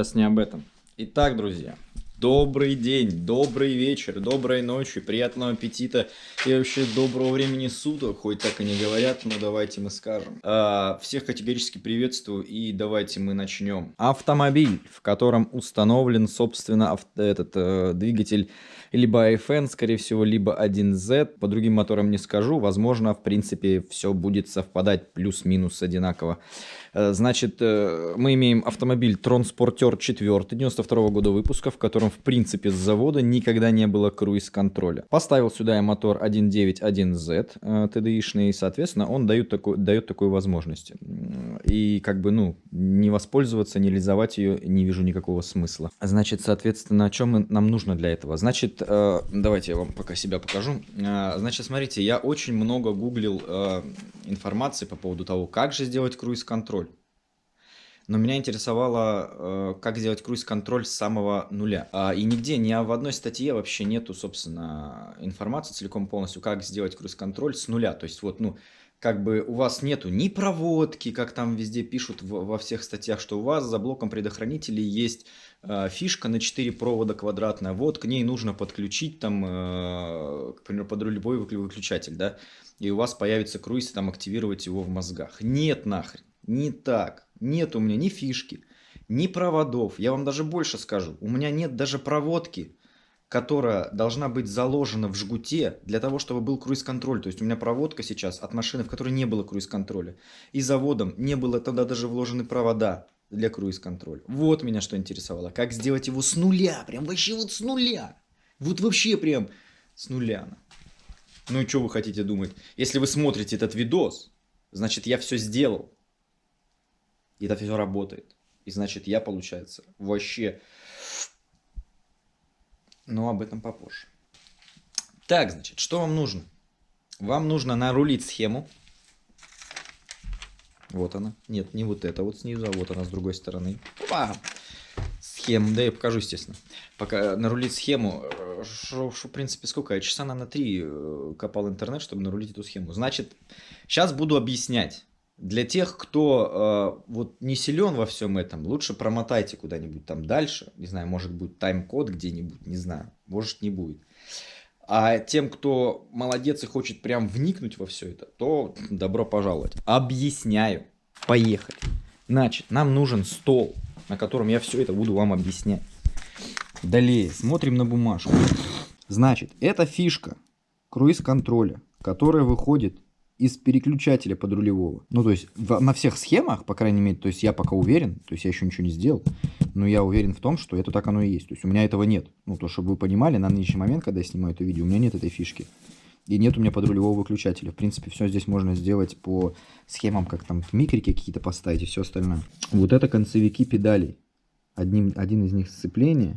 сейчас не об этом. Итак, друзья, добрый день, добрый вечер, доброй ночи, приятного аппетита и вообще доброго времени суток, хоть так и не говорят, но давайте мы скажем. А, всех категорически приветствую и давайте мы начнем. Автомобиль, в котором установлен, собственно, авто, этот э, двигатель либо AFN, скорее всего, либо 1Z. По другим моторам не скажу. Возможно, в принципе, все будет совпадать плюс-минус одинаково. Э, значит, э, мы имеем автомобиль Транспортер 4 92 года выпуска, в котором, в принципе, с завода никогда не было круиз-контроля. Поставил сюда я мотор 1.9.1Z TDI-шный, и, соответственно, он дает, такой, дает такую возможность. И как бы, ну, не воспользоваться, не реализовать ее не вижу никакого смысла. Значит, соответственно, о чем нам нужно для этого? Значит, Э, давайте я вам пока себя покажу. Э, значит, смотрите, я очень много гуглил э, информации по поводу того, как же сделать круиз-контроль. Но меня интересовало, как сделать круиз-контроль с самого нуля. А, и нигде, ни в одной статье вообще нету, собственно, информации целиком полностью, как сделать круиз-контроль с нуля. То есть вот, ну, как бы у вас нету ни проводки, как там везде пишут во всех статьях, что у вас за блоком предохранителей есть Э, фишка на 4 провода квадратная, вот к ней нужно подключить там, э, к примеру, под любой выключатель, да, и у вас появится круиз, и там активировать его в мозгах. Нет нахрен, не так, нет у меня ни фишки, ни проводов, я вам даже больше скажу, у меня нет даже проводки, которая должна быть заложена в жгуте для того, чтобы был круиз-контроль. То есть у меня проводка сейчас от машины, в которой не было круиз-контроля. И заводом не было тогда даже вложены провода для круиз-контроля. Вот меня что интересовало. Как сделать его с нуля. Прям вообще вот с нуля. Вот вообще прям с нуля. Ну и что вы хотите думать? Если вы смотрите этот видос, значит я все сделал. И это все работает. И значит я, получается, вообще... Но об этом попозже. Так, значит, что вам нужно? Вам нужно нарулить схему вот она. Нет, не вот это вот снизу, а вот она с другой стороны. Опа! Схему, да я покажу, естественно. Пока нарулить схему, что, в принципе, сколько? Я часа на три э, копал интернет, чтобы нарулить эту схему. Значит, сейчас буду объяснять. Для тех, кто э, вот не силен во всем этом, лучше промотайте куда-нибудь там дальше. Не знаю, может быть тайм-код где-нибудь, не знаю. Может не будет. А тем, кто молодец и хочет прям вникнуть во все это, то добро пожаловать. Объясняю. Поехали. Значит, нам нужен стол, на котором я все это буду вам объяснять. Далее, смотрим на бумажку. Значит, это фишка круиз-контроля, которая выходит из переключателя подрулевого. Ну, то есть в, на всех схемах, по крайней мере, то есть я пока уверен, то есть я еще ничего не сделал, но я уверен в том, что это так оно и есть. То есть у меня этого нет. Ну, то, чтобы вы понимали, на нынешний момент, когда я снимаю это видео, у меня нет этой фишки. И нет у меня подрулевого выключателя. В принципе, все здесь можно сделать по схемам, как там микрики какие-то поставить и все остальное. Вот это концевики педалей. Одним, один из них сцепление,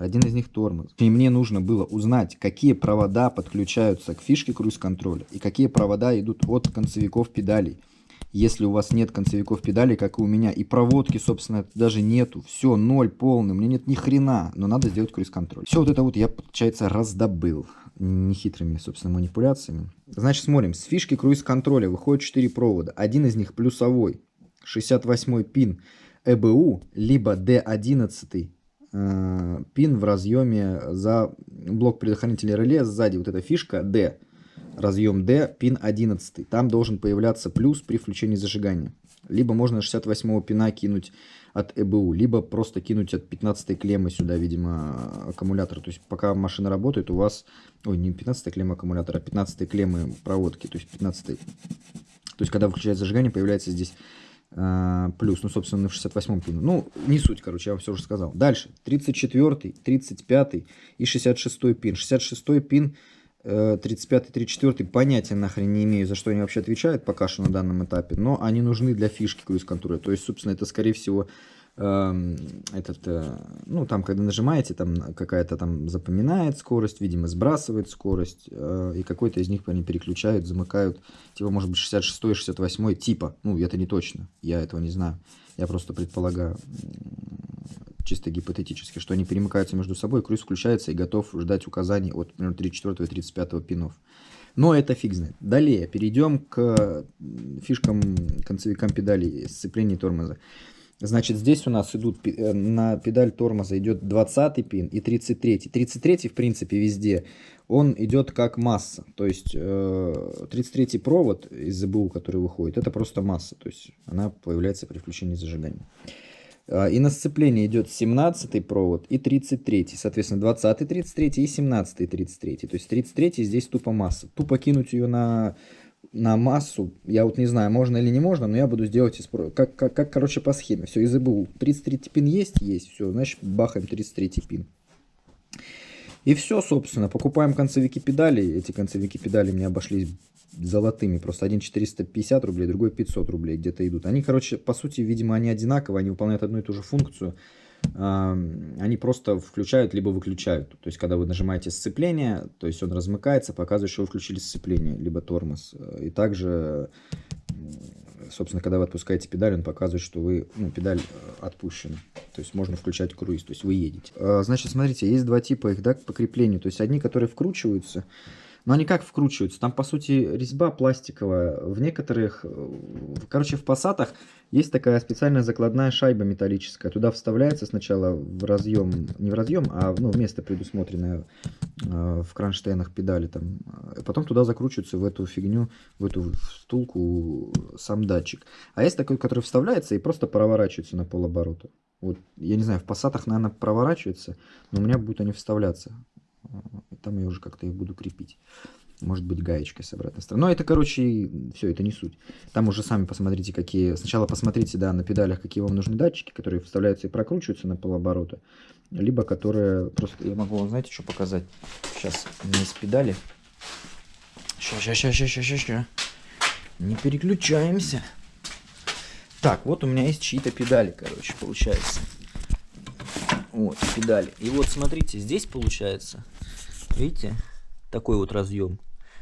один из них тормоз. И мне нужно было узнать, какие провода подключаются к фишке круиз-контроля и какие провода идут от концевиков педалей. Если у вас нет концевиков педалей, как и у меня, и проводки, собственно, даже нету, все, ноль полный, мне нет ни хрена, но надо сделать круиз-контроль. Все вот это вот я, получается, раздобыл нехитрыми, собственно, манипуляциями. Значит, смотрим, с фишки круиз-контроля выходит 4 провода, один из них плюсовой, 68 пин ЭБУ, либо D11 э, пин в разъеме за блок предохранителя реле сзади, вот эта фишка D, разъем D, пин 11. Там должен появляться плюс при включении зажигания. Либо можно 68 пина кинуть от ЭБУ, либо просто кинуть от 15 клеммы сюда, видимо, аккумулятор. То есть пока машина работает, у вас... Ой, не 15 клемма аккумулятора, а 15 клеммы проводки. То есть 15 То есть когда выключается зажигание, появляется здесь плюс. Ну, собственно, на 68 пину. Ну, не суть, короче, я вам все уже сказал. Дальше. 34, 35 и 66 пин. 66 пин 35-34 понятия нахрен не имею, за что они вообще отвечают пока что на данном этапе, но они нужны для фишки круиз-контроля. То есть, собственно, это, скорее всего, э, этот, э, ну, там, когда нажимаете, там какая-то там запоминает скорость, видимо, сбрасывает скорость, э, и какой-то из них они переключают, замыкают, типа, может быть, 66 68 типа, ну, это не точно, я этого не знаю, я просто предполагаю чисто гипотетически, что они перемыкаются между собой, круиз включается и готов ждать указаний от, например, 34 и 35 пинов. Но это фиг знает. Далее перейдем к фишкам, концевикам педалей, сцепления тормоза. Значит, здесь у нас идут э, на педаль тормоза идет 20 пин и 33. 33 в принципе везде. Он идет как масса. То есть 33 провод из ЗБУ, который выходит, это просто масса. То есть она появляется при включении зажигания. А, и на сцепление идет 17 провод и 33. Соответственно, 20 33 и 17 33. То есть 33 здесь тупо масса. Тупо кинуть ее на, на массу, я вот не знаю, можно или не можно, но я буду сделать из, как, как, как, короче, по схеме. Все, из ИБУ. 33 пин есть? Есть. Все, значит, бахаем 33 пин. И все, собственно, покупаем концевики педали. Эти концевики педали мне обошлись золотыми. Просто один 450 рублей, другой 500 рублей где-то идут. Они, короче, по сути, видимо, они одинаковые, они выполняют одну и ту же функцию. Они просто включают либо выключают. То есть, когда вы нажимаете сцепление, то есть он размыкается, показывает, что вы включили сцепление, либо тормоз. И также, собственно, когда вы отпускаете педаль, он показывает, что вы, ну, педаль э, отпущена. То есть можно включать круиз, то есть вы едете. А, значит, смотрите, есть два типа их, да, к покреплению. То есть одни, которые вкручиваются, но они как вкручиваются? Там, по сути, резьба пластиковая. В некоторых, короче, в пассатах есть такая специальная закладная шайба металлическая. Туда вставляется сначала в разъем, не в разъем, а ну, в место предусмотренное э, в кронштейнах педали. Там. А потом туда закручивается в эту фигню, в эту втулку сам датчик. А есть такой, который вставляется и просто проворачивается на полоборота. Вот, я не знаю, в пассатах, наверное, проворачивается, но у меня будут они вставляться. Там я уже как-то их буду крепить. Может быть, гаечкой с обратной стороны. Но это, короче, все, это не суть. Там уже сами посмотрите, какие... Сначала посмотрите, да, на педалях, какие вам нужны датчики, которые вставляются и прокручиваются на полоборота. Либо которые... Просто я могу вам, знаете, что показать? Сейчас меня есть педали. Сейчас, сейчас, сейчас, сейчас, сейчас. Не переключаемся. Так, вот у меня есть чьи-то педали, короче, получается. Вот, педали. И вот смотрите, здесь получается, видите, такой вот разъем.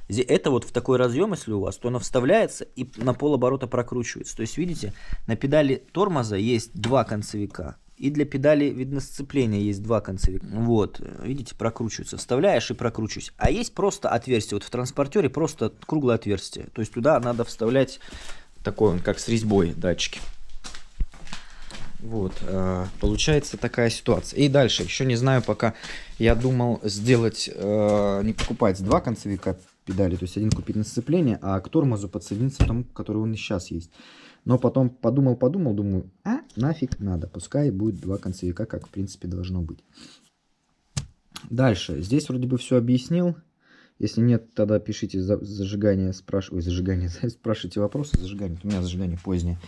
Это вот в такой разъем, если у вас, то оно вставляется и на полоборота прокручивается. То есть, видите, на педали тормоза есть два концевика. И для педали, видно, сцепления есть два концевика. Вот, видите, прокручивается. Вставляешь и прокручиваешь. А есть просто отверстие. Вот в транспортере просто круглое отверстие. То есть туда надо вставлять такой, как с резьбой датчики. Вот, э, получается такая ситуация. И дальше, еще не знаю пока, я думал сделать, э, не покупать два концевика педали, то есть один купить на сцепление, а к тормозу подсоединиться тому, который он и сейчас есть. Но потом подумал-подумал, думаю, а нафиг надо, пускай будет два концевика, как в принципе должно быть. Дальше, здесь вроде бы все объяснил. Если нет, тогда пишите зажигание, спрашивайте, зажигание, спрашивайте вопросы, зажигание, у меня зажигание позднее.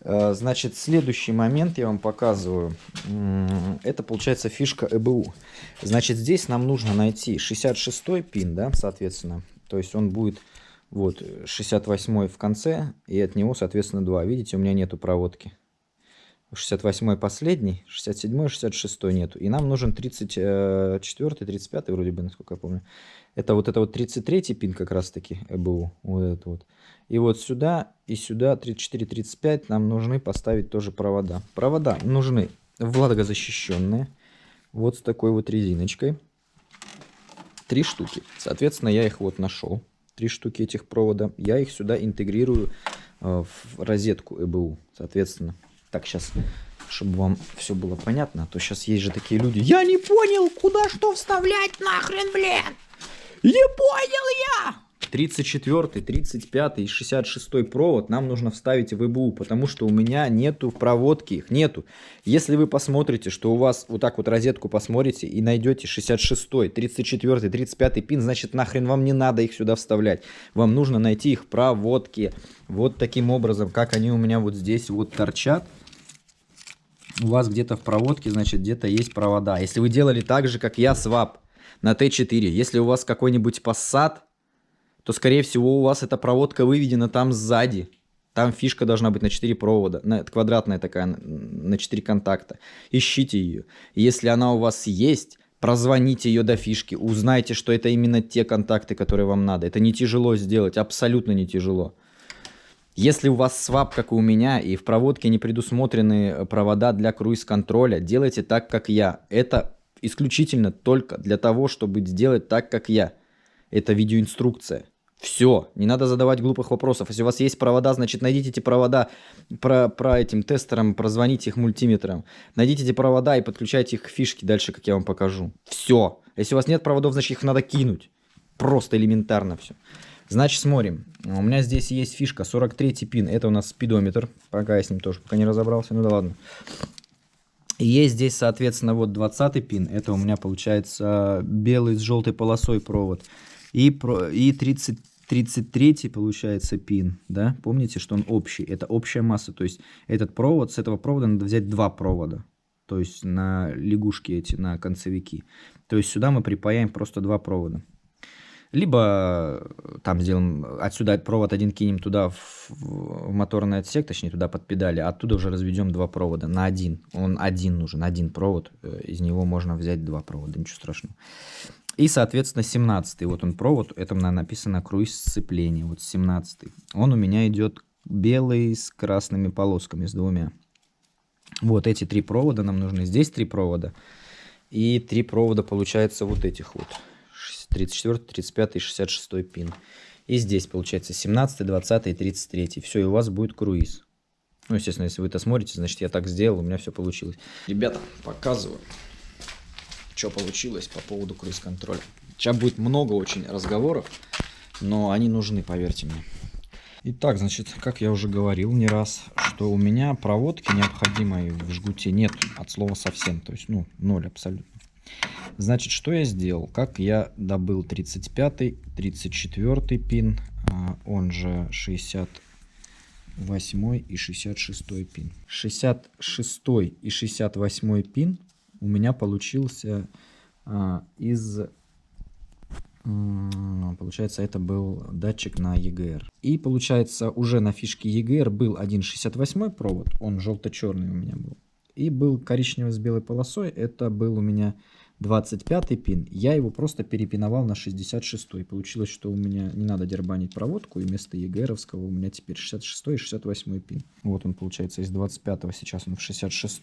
Э, значит, следующий момент я вам показываю. Это получается фишка ЭБУ. Значит, здесь нам нужно найти 66 пин, да, соответственно. То есть он будет вот 68 в конце, и от него, соответственно, 2. Видите, у меня нету проводки. 68 последний, 67 66 нету. И нам нужен 34 35 вроде бы, насколько я помню. Это вот это вот 33 пин как раз таки ЭБУ. Вот это вот. И вот сюда и сюда 34-35 нам нужны поставить тоже провода. Провода нужны влагозащищенные. Вот с такой вот резиночкой. Три штуки. Соответственно, я их вот нашел. Три штуки этих провода. Я их сюда интегрирую э, в розетку ЭБУ. Соответственно, так сейчас чтобы вам все было понятно, а то сейчас есть же такие люди. Я не понял, куда что вставлять нахрен, блин! Не понял я! 34, 35 и 66 провод нам нужно вставить в ИБУ, потому что у меня нету проводки, их нету. Если вы посмотрите, что у вас вот так вот розетку посмотрите и найдете 66, 34, 35 пин, значит нахрен вам не надо их сюда вставлять. Вам нужно найти их проводки. Вот таким образом, как они у меня вот здесь вот торчат. У вас где-то в проводке, значит, где-то есть провода. Если вы делали так же, как я, свап на Т4. Если у вас какой-нибудь Passat то, скорее всего, у вас эта проводка выведена там сзади. Там фишка должна быть на 4 провода, на, квадратная такая, на 4 контакта. Ищите ее. Если она у вас есть, прозвоните ее до фишки, узнайте, что это именно те контакты, которые вам надо. Это не тяжело сделать, абсолютно не тяжело. Если у вас свап, как и у меня, и в проводке не предусмотрены провода для круиз-контроля, делайте так, как я. Это исключительно только для того, чтобы сделать так, как я. Это видеоинструкция. Все, не надо задавать глупых вопросов. Если у вас есть провода, значит найдите эти провода про, про этим тестером, прозвоните их мультиметром. Найдите эти провода и подключайте их к фишке дальше, как я вам покажу. Все. Если у вас нет проводов, значит их надо кинуть. Просто элементарно все. Значит, смотрим. У меня здесь есть фишка 43 пин. Это у нас спидометр. Пока я с ним тоже пока не разобрался. Ну да ладно. И есть здесь, соответственно, вот 20 пин. Это у меня получается белый с желтой полосой провод. И, про, и 30, 33 получается пин. Да? Помните, что он общий. Это общая масса. То есть этот провод, с этого провода надо взять два провода. То есть на лягушки эти, на концевики. То есть сюда мы припаяем просто два провода. Либо э, там сделаем, отсюда провод один кинем туда в, в моторный отсек, точнее туда под педали, а оттуда уже разведем два провода на один. Он один нужен, один провод, э, из него можно взять два провода, ничего страшного. И, соответственно, 17 вот он провод, это написано круиз сцепления, вот 17 Он у меня идет белый с красными полосками, с двумя. Вот эти три провода нам нужны. Здесь три провода. И три провода получается вот этих вот. 34, 35 и 66 пин. И здесь получается 17, 20 и 33. Все, и у вас будет круиз. Ну, естественно, если вы это смотрите, значит я так сделал, у меня все получилось. Ребята, показываю, что получилось по поводу круиз-контроля. Сейчас будет много очень разговоров, но они нужны, поверьте мне. Итак, значит, как я уже говорил не раз, что у меня проводки необходимой в жгуте нет от слова совсем. То есть, ну, ноль абсолютно. Значит, что я сделал? Как я добыл 35, 34 пин, а, он же 68 и 66 пин. 66 и 68 пин у меня получился а, из... Получается, это был датчик на EGR. И получается, уже на фишке EGR был один 68 провод, он желто-черный у меня был. И был коричневый с белой полосой, это был у меня 25 пин, я его просто перепиновал на 66. И получилось, что у меня не надо дербанить проводку, и вместо ЕГРовского у меня теперь 66 и 68 пин. Вот он получается из 25 сейчас он в 66.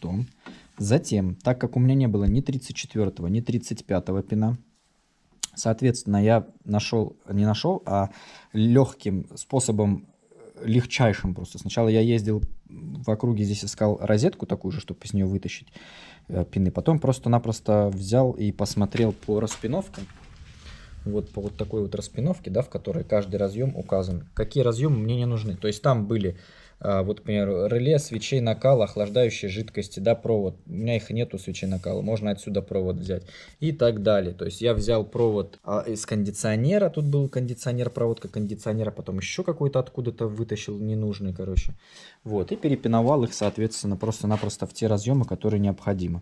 Затем, так как у меня не было ни 34, ни 35 пина, соответственно, я нашел, не нашел, а легким способом, легчайшим просто. Сначала я ездил в округе, здесь искал розетку такую же, чтобы из нее вытащить Э, пины. Потом просто-напросто взял и посмотрел по распиновкам. Вот по вот такой вот распиновке, да, в которой каждый разъем указан. Какие разъемы мне не нужны. То есть там были а, вот, например, реле свечей накала, охлаждающие жидкости, да, провод. У меня их нету свечей накала, можно отсюда провод взять и так далее. То есть я взял провод а, из кондиционера, тут был кондиционер, проводка кондиционера, потом еще какой-то откуда-то вытащил ненужный, короче. Вот, и перепиновал их, соответственно, просто-напросто в те разъемы, которые необходимы.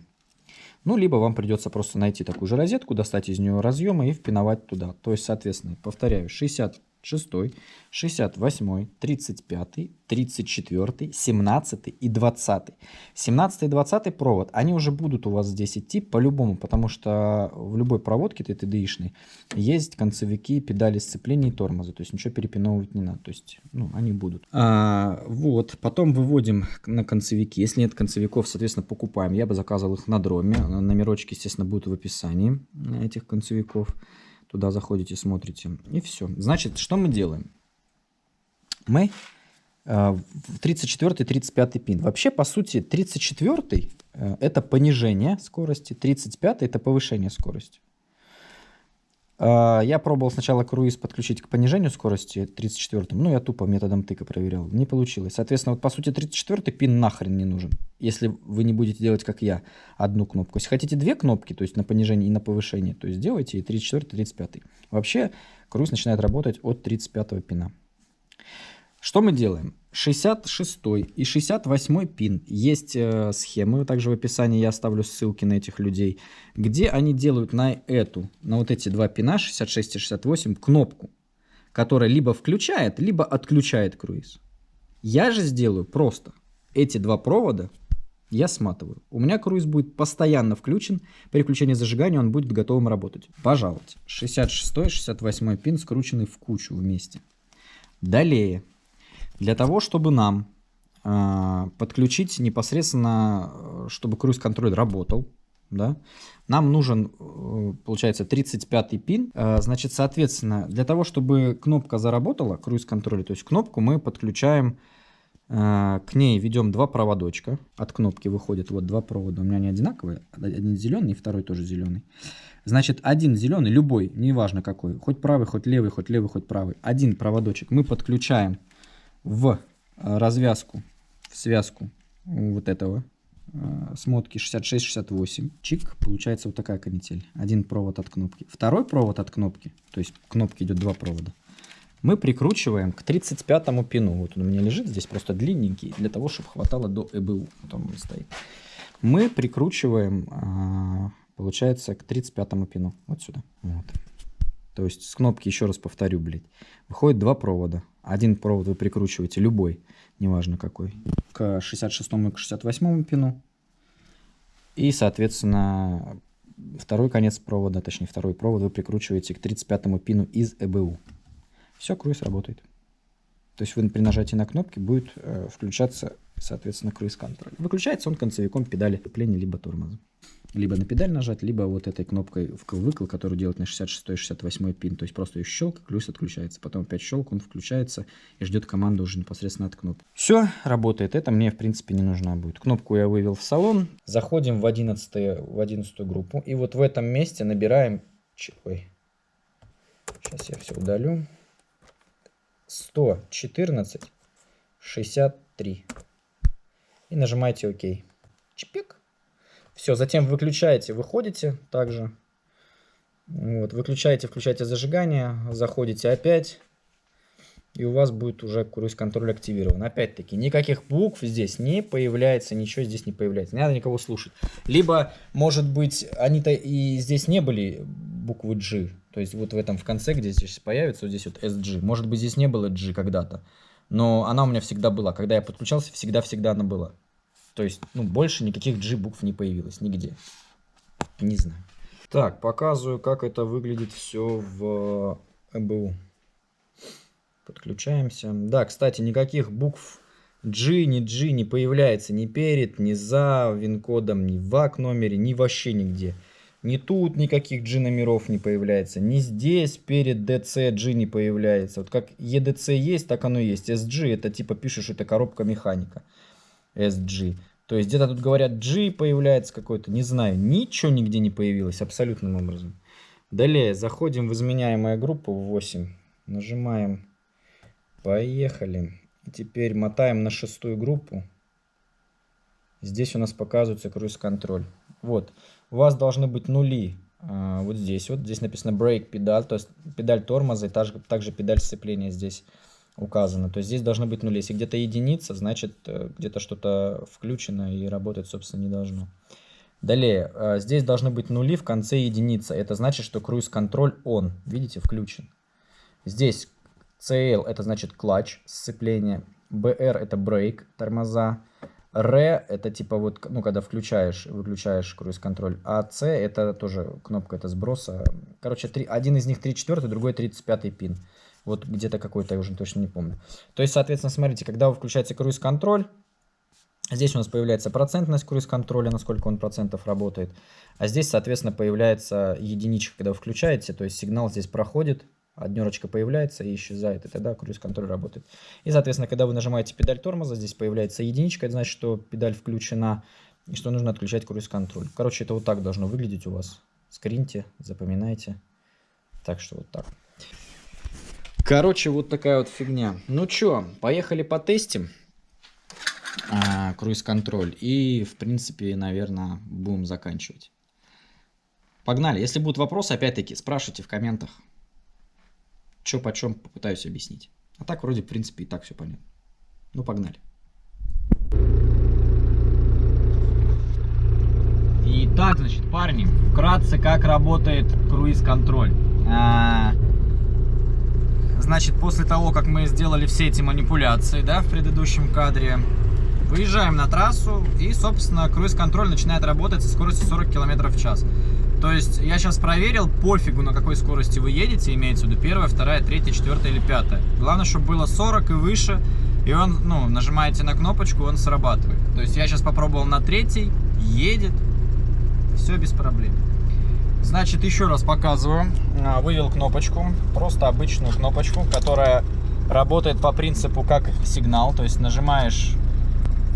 Ну, либо вам придется просто найти такую же розетку, достать из нее разъемы и впиновать туда. То есть, соответственно, повторяю, 60 6, 68, 35, 34, 17 и 20. 17 и 20 провод, они уже будут у вас здесь идти по-любому, потому что в любой проводке TTDI-шной есть концевики, педали сцепления и тормоза, то есть ничего перепиновывать не надо, то есть ну, они будут. А, вот, потом выводим на концевики, если нет концевиков, соответственно, покупаем. Я бы заказывал их на дроме, номерочки, естественно, будут в описании этих концевиков. Туда заходите, смотрите. И все. Значит, что мы делаем? Мы э, 34-35 пин. Вообще, по сути, 34 э, это понижение скорости, 35 это повышение скорости. А, я пробовал сначала круиз подключить к понижению скорости 34 ну я тупо методом тыка проверял, не получилось. Соответственно, вот по сути 34 пин нахрен не нужен, если вы не будете делать, как я, одну кнопку. Если хотите две кнопки, то есть на понижение и на повышение, то есть делайте и 34 35 Вообще круиз начинает работать от 35 пина. Что мы делаем? 66 и 68 пин. Есть э, схемы, также в описании я оставлю ссылки на этих людей, где они делают на эту, на вот эти два пина, 66 и 68, кнопку, которая либо включает, либо отключает круиз. Я же сделаю просто эти два провода я сматываю. У меня круиз будет постоянно включен. При включении зажигания он будет готовым работать. Пожалуйста. 66 и 68 пин скручены в кучу вместе. Далее. Для того, чтобы нам э, подключить непосредственно, чтобы круиз-контроль работал, да, нам нужен, э, получается, 35 пин. Э, значит, соответственно, для того, чтобы кнопка заработала, круиз-контроль, то есть кнопку мы подключаем, э, к ней ведем два проводочка. От кнопки выходят вот два провода. У меня они одинаковые. Один зеленый, второй тоже зеленый. Значит, один зеленый, любой, неважно какой, хоть правый, хоть левый, хоть левый, хоть правый. Один проводочек мы подключаем в развязку, в связку вот этого Э, смотки 66-68. Чик, получается вот такая канитель. Один провод от кнопки. Второй провод от кнопки, то есть к кнопке идет два провода, мы прикручиваем к 35 пину. Вот он у меня лежит здесь просто длинненький, для того, чтобы хватало до ЭБУ. Вот он стоит. Мы прикручиваем, а, получается, к 35 пину. Вот сюда. Вот. То есть с кнопки, еще раз повторю, блядь, выходит два провода. Один провод вы прикручиваете, любой, неважно какой, к 66 и к 68 пину. И, соответственно, второй конец провода, точнее второй провод вы прикручиваете к 35 пину из ЭБУ. Все, круиз работает. То есть вы при нажатии на кнопки будет э, включаться, соответственно, круиз-контроль. Выключается он концевиком педали крепления либо тормоза либо на педаль нажать, либо вот этой кнопкой вкл-выкл, которую делать на 66-68 пин. То есть просто ее щелк, ключ отключается. Потом опять щелк, он включается и ждет команду уже непосредственно от кнопки. Все, работает. Это мне, в принципе, не нужна будет. Кнопку я вывел в салон. Заходим в 11, в 11 группу. И вот в этом месте набираем... Ой. Сейчас я все удалю. 114 63. И нажимаете ОК. Чпик. Все, затем выключаете, выходите также. Вот, выключаете, включаете зажигание, заходите опять. И у вас будет уже круиз-контроль активирован. Опять-таки, никаких букв здесь не появляется, ничего здесь не появляется. Не надо никого слушать. Либо, может быть, они-то и здесь не были буквы G. То есть вот в этом в конце, где здесь появится, вот здесь вот SG. Может быть, здесь не было G когда-то. Но она у меня всегда была. Когда я подключался, всегда-всегда она была. То есть, ну, больше никаких G букв не появилось нигде. Не знаю. Так, показываю, как это выглядит все в ЭБУ. Подключаемся. Да, кстати, никаких букв G, ни G не появляется ни перед, ни за вин-кодом, ни в ВАК номере, ни вообще нигде. Ни тут никаких G номеров не появляется, ни здесь перед DC G не появляется. Вот как EDC есть, так оно есть. SG это типа пишешь, это коробка механика. SG. То есть где-то тут говорят G появляется какой-то, не знаю, ничего нигде не появилось абсолютным образом. Далее заходим в изменяемая группа 8, нажимаем поехали. И теперь мотаем на шестую группу. Здесь у нас показывается круиз-контроль. Вот, у вас должны быть нули а, вот здесь. Вот здесь написано brake педаль, то есть педаль тормоза и также, также педаль сцепления здесь указано. То здесь должно быть нули. Если где-то единица, значит э, где-то что-то включено и работать, собственно, не должно. Далее, э, здесь должны быть нули в конце единицы. Это значит, что круиз-контроль он, видите, включен. Здесь CL это значит клатч, сцепление. BR это брейк, тормоза. R это типа вот, ну, когда включаешь, выключаешь круиз-контроль. А C это тоже кнопка, это сброса. Короче, три, один из них 3 4, другой 35 пин. Вот где-то какой-то, я уже точно не помню. То есть, соответственно, смотрите, когда вы круиз-контроль, здесь у нас появляется процентность круиз-контроля, насколько он процентов работает. А здесь, соответственно, появляется единичка, когда вы включаете, то есть сигнал здесь проходит, однерочка появляется и исчезает, и тогда круиз-контроль работает. И, соответственно, когда вы нажимаете педаль тормоза, здесь появляется единичка, это значит, что педаль включена, и что нужно отключать круиз-контроль. Короче, это вот так должно выглядеть у вас. Скриньте, запоминайте. Так что вот так. Короче, вот такая вот фигня. Ну чё, поехали потестим а, круиз-контроль. И, в принципе, наверное, будем заканчивать. Погнали. Если будут вопросы, опять-таки, спрашивайте в комментах. Чё почем попытаюсь объяснить. А так, вроде, в принципе, и так все понятно. Ну, погнали. Итак, значит, парни, вкратце, как работает круиз-контроль. А, Значит, после того, как мы сделали все эти манипуляции, да, в предыдущем кадре, выезжаем на трассу и, собственно, круиз-контроль начинает работать со скоростью 40 км в час. То есть я сейчас проверил, пофигу на какой скорости вы едете, имеется в виду первая, вторая, третья, четвертая или пятая. Главное, чтобы было 40 и выше, и он, ну, нажимаете на кнопочку, он срабатывает. То есть я сейчас попробовал на третьей, едет, Все без проблем. Значит, еще раз показываю. А, Вывел кнопочку, просто обычную кнопочку, которая работает по принципу как сигнал. То есть нажимаешь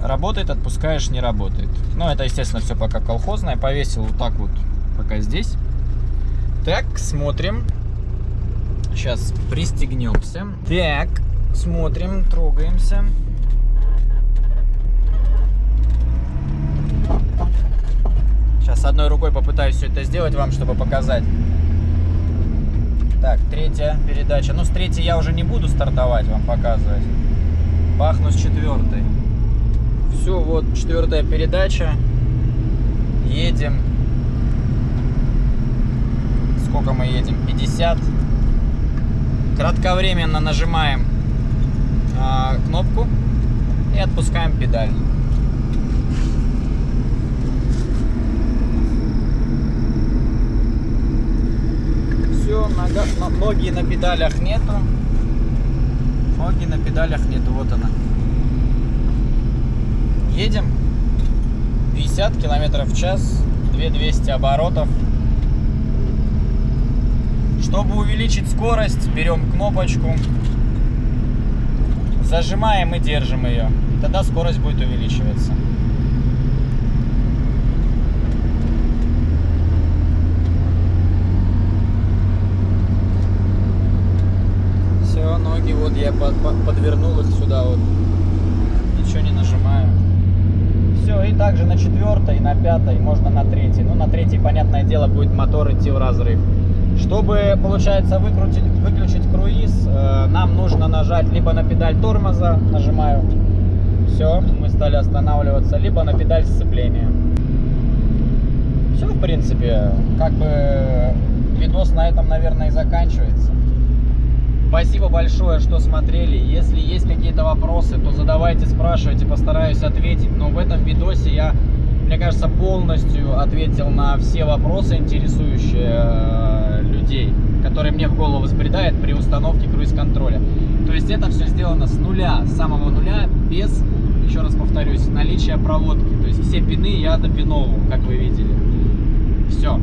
работает, отпускаешь, не работает. Ну, это, естественно, все пока колхозное. Повесил вот так вот пока здесь. Так, смотрим. Сейчас пристегнемся. Так, смотрим, трогаемся. Сейчас одной рукой попытаюсь все это сделать вам, чтобы показать. Так, третья передача. Ну, с третьей я уже не буду стартовать, вам показывать. Бахну с четвертой. Все, вот четвертая передача. Едем. Сколько мы едем? 50. Кратковременно нажимаем э, кнопку и отпускаем педаль. Все, ноги на педалях нету. Ноги на педалях нету, вот она. Едем 50 километров в час, 2200 оборотов. Чтобы увеличить скорость, берем кнопочку, зажимаем и держим ее. Тогда скорость будет увеличиваться. Ноги вот я под, под, подвернул их сюда вот. Ничего не нажимаю. Все, и также на четвертой, на пятой, можно на третьей. Ну, на третьей, понятное дело, будет мотор идти в разрыв. Чтобы, получается, выкрутить, выключить круиз, э, нам нужно нажать либо на педаль тормоза, нажимаю, все, мы стали останавливаться, либо на педаль сцепления. Все, в принципе, как бы видос на этом, наверное, и заканчивается. Спасибо большое, что смотрели. Если есть какие-то вопросы, то задавайте, спрашивайте, постараюсь ответить. Но в этом видосе я мне кажется, полностью ответил на все вопросы, интересующие э, людей, которые мне в голову взбредают при установке круиз-контроля. То есть это все сделано с нуля, с самого нуля, без, еще раз повторюсь, наличия проводки. То есть все пины я допиновывал, как вы видели. Все.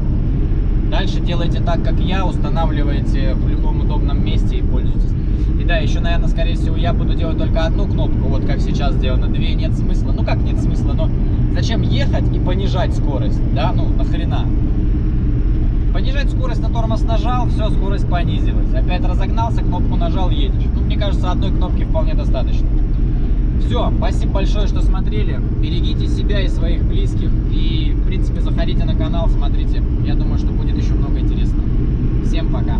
Дальше делайте так, как я, устанавливайте в любом удобном месте и пользуйтесь. И да, еще, наверное, скорее всего, я буду делать только одну кнопку, вот как сейчас сделано. Две нет смысла. Ну как нет смысла, но зачем ехать и понижать скорость, да, ну нахрена? Понижать скорость на тормоз нажал, все, скорость понизилась. Опять разогнался, кнопку нажал, едешь. Ну, мне кажется, одной кнопки вполне достаточно. Все, спасибо большое, что смотрели. Берегите себя и своих близких. И, в принципе, заходите на канал, смотрите. Я думаю, что будет еще много интересного. Всем пока.